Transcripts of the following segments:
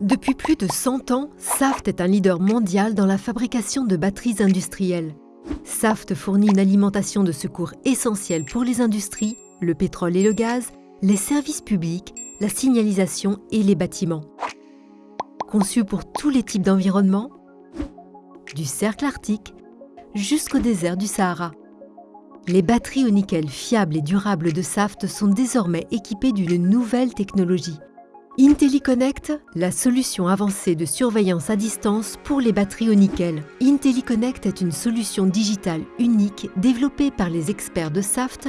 Depuis plus de 100 ans, Saft est un leader mondial dans la fabrication de batteries industrielles. Saft fournit une alimentation de secours essentielle pour les industries, le pétrole et le gaz, les services publics, la signalisation et les bâtiments. Conçu pour tous les types d'environnements, du cercle arctique jusqu'au désert du Sahara. Les batteries au nickel fiables et durables de Saft sont désormais équipées d'une nouvelle technologie. IntelliConnect, la solution avancée de surveillance à distance pour les batteries au nickel. IntelliConnect est une solution digitale unique développée par les experts de Saft.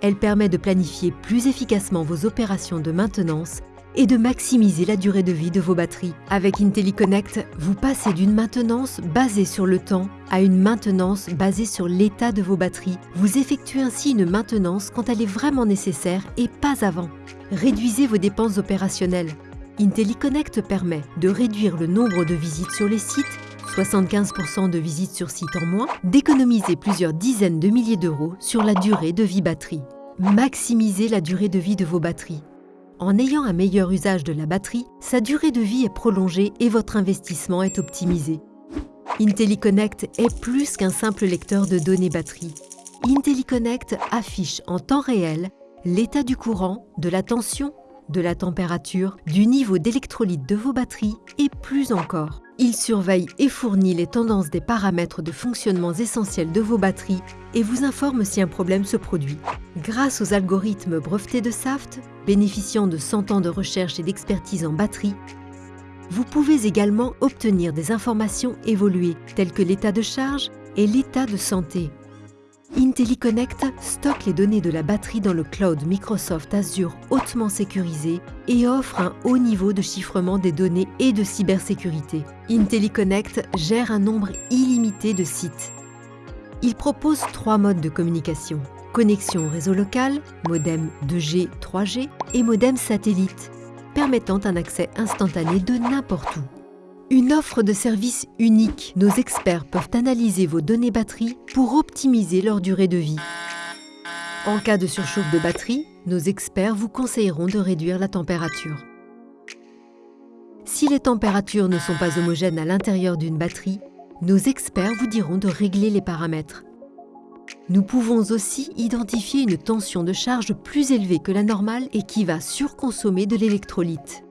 Elle permet de planifier plus efficacement vos opérations de maintenance et de maximiser la durée de vie de vos batteries. Avec IntelliConnect, vous passez d'une maintenance basée sur le temps à une maintenance basée sur l'état de vos batteries. Vous effectuez ainsi une maintenance quand elle est vraiment nécessaire et pas avant. Réduisez vos dépenses opérationnelles. IntelliConnect permet de réduire le nombre de visites sur les sites 75% de visites sur site en moins, d'économiser plusieurs dizaines de milliers d'euros sur la durée de vie batterie. Maximisez la durée de vie de vos batteries. En ayant un meilleur usage de la batterie, sa durée de vie est prolongée et votre investissement est optimisé. IntelliConnect est plus qu'un simple lecteur de données batterie. IntelliConnect affiche en temps réel l'état du courant, de la tension, de la température, du niveau d'électrolyte de vos batteries et plus encore. Il surveille et fournit les tendances des paramètres de fonctionnement essentiels de vos batteries et vous informe si un problème se produit. Grâce aux algorithmes brevetés de SAFT, bénéficiant de 100 ans de recherche et d'expertise en batterie, vous pouvez également obtenir des informations évoluées telles que l'état de charge et l'état de santé. IntelliConnect stocke les données de la batterie dans le cloud Microsoft Azure hautement sécurisé et offre un haut niveau de chiffrement des données et de cybersécurité. IntelliConnect gère un nombre illimité de sites. Il propose trois modes de communication. Connexion au réseau local, modem 2G, 3G et modem satellite, permettant un accès instantané de n'importe où. Une offre de service unique. Nos experts peuvent analyser vos données batterie pour optimiser leur durée de vie. En cas de surchauffe de batterie, nos experts vous conseilleront de réduire la température. Si les températures ne sont pas homogènes à l'intérieur d'une batterie, nos experts vous diront de régler les paramètres. Nous pouvons aussi identifier une tension de charge plus élevée que la normale et qui va surconsommer de l'électrolyte.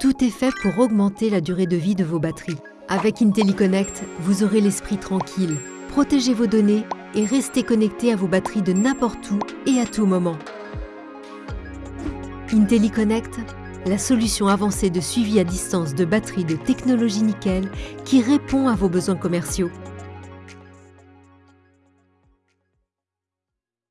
Tout est fait pour augmenter la durée de vie de vos batteries. Avec IntelliConnect, vous aurez l'esprit tranquille. Protégez vos données et restez connecté à vos batteries de n'importe où et à tout moment. IntelliConnect, la solution avancée de suivi à distance de batteries de technologie nickel qui répond à vos besoins commerciaux.